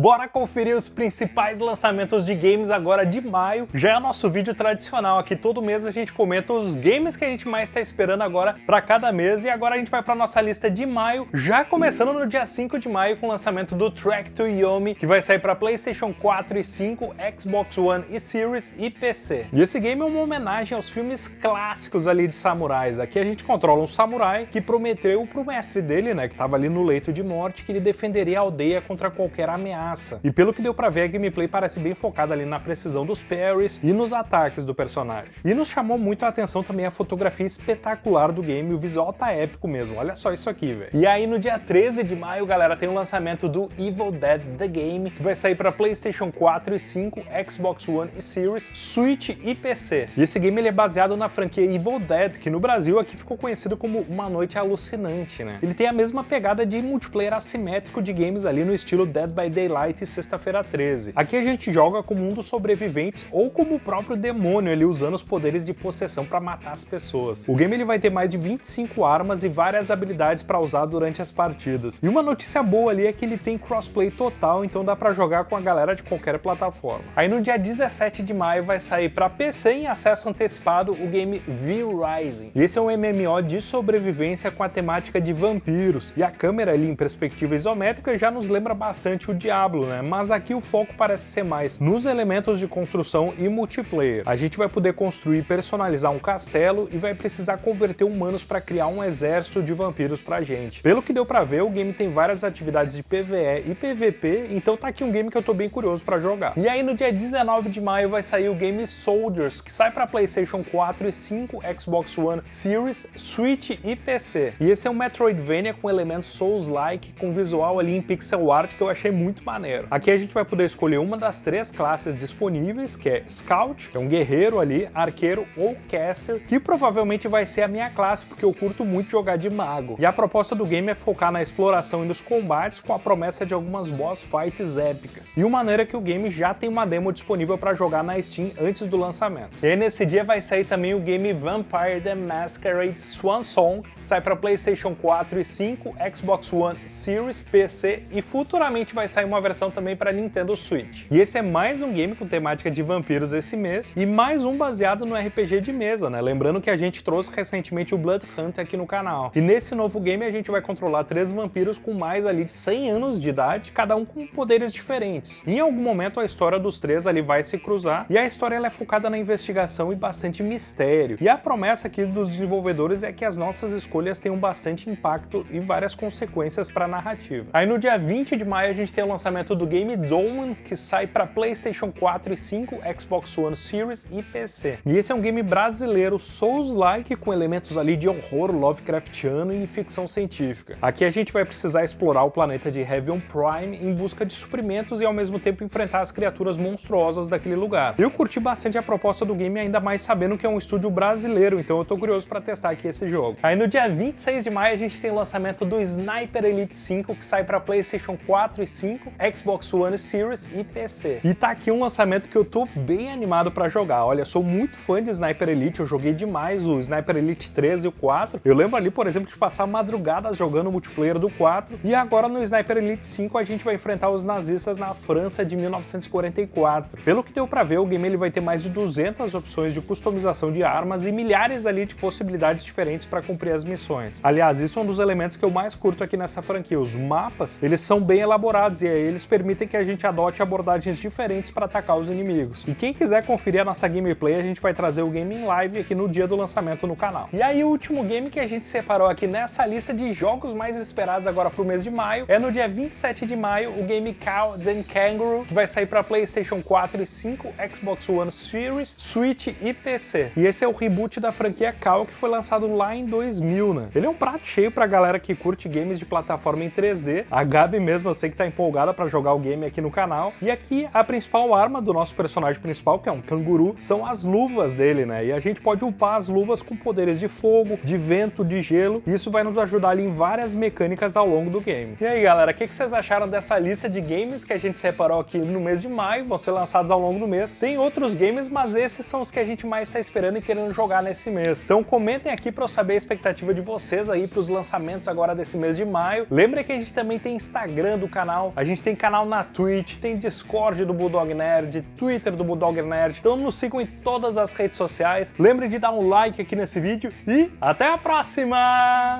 Bora conferir os principais lançamentos de games agora de maio. Já é nosso vídeo tradicional aqui, todo mês a gente comenta os games que a gente mais está esperando agora para cada mês. E agora a gente vai para nossa lista de maio, já começando no dia 5 de maio com o lançamento do Track to Yomi, que vai sair para Playstation 4 e 5, Xbox One e Series e PC. E esse game é uma homenagem aos filmes clássicos ali de samurais. Aqui a gente controla um samurai que prometeu pro mestre dele, né, que estava ali no leito de morte, que ele defenderia a aldeia contra qualquer ameaça e pelo que deu pra ver, a gameplay parece bem focada ali na precisão dos parries e nos ataques do personagem. E nos chamou muito a atenção também a fotografia espetacular do game, o visual tá épico mesmo, olha só isso aqui, velho. E aí no dia 13 de maio, galera, tem o lançamento do Evil Dead The Game, que vai sair pra Playstation 4 e 5, Xbox One e Series, Switch e PC. E esse game ele é baseado na franquia Evil Dead, que no Brasil aqui ficou conhecido como Uma Noite Alucinante, né? Ele tem a mesma pegada de multiplayer assimétrico de games ali no estilo Dead by Daylight Light Sexta-feira 13. Aqui a gente joga como um dos sobreviventes ou como o próprio demônio ali usando os poderes de possessão para matar as pessoas. O game ele vai ter mais de 25 armas e várias habilidades para usar durante as partidas. E uma notícia boa ali é que ele tem crossplay total, então dá para jogar com a galera de qualquer plataforma. Aí no dia 17 de maio vai sair para PC em acesso antecipado o game View Rising. E esse é um MMO de sobrevivência com a temática de vampiros. E a câmera ali em perspectiva isométrica já nos lembra bastante o Diablo Diablo, né? Mas aqui o foco parece ser mais nos elementos de construção e multiplayer. A gente vai poder construir e personalizar um castelo e vai precisar converter humanos para criar um exército de vampiros pra gente. Pelo que deu pra ver, o game tem várias atividades de PvE e PvP, então tá aqui um game que eu tô bem curioso pra jogar. E aí no dia 19 de maio vai sair o game Soldiers, que sai pra Playstation 4 e 5, Xbox One, Series, Switch e PC. E esse é um Metroidvania com elementos Souls-like, com visual ali em pixel art que eu achei muito maneiro. Aqui a gente vai poder escolher uma das três classes disponíveis, que é Scout, que é um guerreiro ali, arqueiro ou caster, que provavelmente vai ser a minha classe, porque eu curto muito jogar de mago. E a proposta do game é focar na exploração e nos combates, com a promessa de algumas boss fights épicas. E uma maneira que o game já tem uma demo disponível para jogar na Steam antes do lançamento. E aí nesse dia vai sair também o game Vampire the Masquerade Swan Song, sai para Playstation 4 e 5, Xbox One Series, PC e futuramente vai sair uma versão também para Nintendo Switch. E esse é mais um game com temática de vampiros esse mês, e mais um baseado no RPG de mesa, né? Lembrando que a gente trouxe recentemente o Blood Hunt aqui no canal. E nesse novo game a gente vai controlar três vampiros com mais ali de 100 anos de idade, cada um com poderes diferentes. Em algum momento a história dos três ali vai se cruzar, e a história ela é focada na investigação e bastante mistério. E a promessa aqui dos desenvolvedores é que as nossas escolhas tenham bastante impacto e várias consequências para a narrativa. Aí no dia 20 de maio a gente tem o lançamento lançamento do game Dolman, que sai para PlayStation 4 e 5, Xbox One Series e PC. E esse é um game brasileiro Souls-like com elementos ali de horror Lovecraftiano e ficção científica. Aqui a gente vai precisar explorar o planeta de Heaven Prime em busca de suprimentos e ao mesmo tempo enfrentar as criaturas monstruosas daquele lugar. Eu curti bastante a proposta do game, ainda mais sabendo que é um estúdio brasileiro, então eu tô curioso para testar aqui esse jogo. Aí no dia 26 de maio a gente tem o lançamento do Sniper Elite 5, que sai para PlayStation 4 e 5, Xbox One Series e PC. E tá aqui um lançamento que eu tô bem animado para jogar. Olha, sou muito fã de Sniper Elite, eu joguei demais o Sniper Elite 3 e o 4. Eu lembro ali, por exemplo, de passar madrugadas jogando o multiplayer do 4. E agora no Sniper Elite 5 a gente vai enfrentar os nazistas na França de 1944. Pelo que deu para ver, o game ele vai ter mais de 200 opções de customização de armas e milhares ali de possibilidades diferentes para cumprir as missões. Aliás, isso é um dos elementos que eu mais curto aqui nessa franquia. Os mapas, eles são bem elaborados e aí eles permitem que a gente adote abordagens diferentes para atacar os inimigos. E quem quiser conferir a nossa gameplay, a gente vai trazer o game em live aqui no dia do lançamento no canal. E aí o último game que a gente separou aqui nessa lista de jogos mais esperados agora pro mês de maio é no dia 27 de maio o game Cow and Kangaroo, que vai sair para PlayStation 4 e 5, Xbox One Series, Switch e PC. E esse é o reboot da franquia Cow que foi lançado lá em 2000, né? Ele é um prato cheio pra galera que curte games de plataforma em 3D. A Gabi mesmo eu sei que tá empolgada para jogar o game aqui no canal. E aqui a principal arma do nosso personagem principal, que é um canguru, são as luvas dele, né? E a gente pode upar as luvas com poderes de fogo, de vento, de gelo. Isso vai nos ajudar ali em várias mecânicas ao longo do game. E aí, galera, o que, que vocês acharam dessa lista de games que a gente separou aqui no mês de maio? Vão ser lançados ao longo do mês. Tem outros games, mas esses são os que a gente mais está esperando e querendo jogar nesse mês. Então comentem aqui para eu saber a expectativa de vocês aí para os lançamentos agora desse mês de maio. Lembre que a gente também tem Instagram do canal, a gente tem tem canal na Twitch, tem Discord do Bulldog Nerd, Twitter do Bulldog Nerd, então nos sigam em todas as redes sociais. Lembre de dar um like aqui nesse vídeo e até a próxima!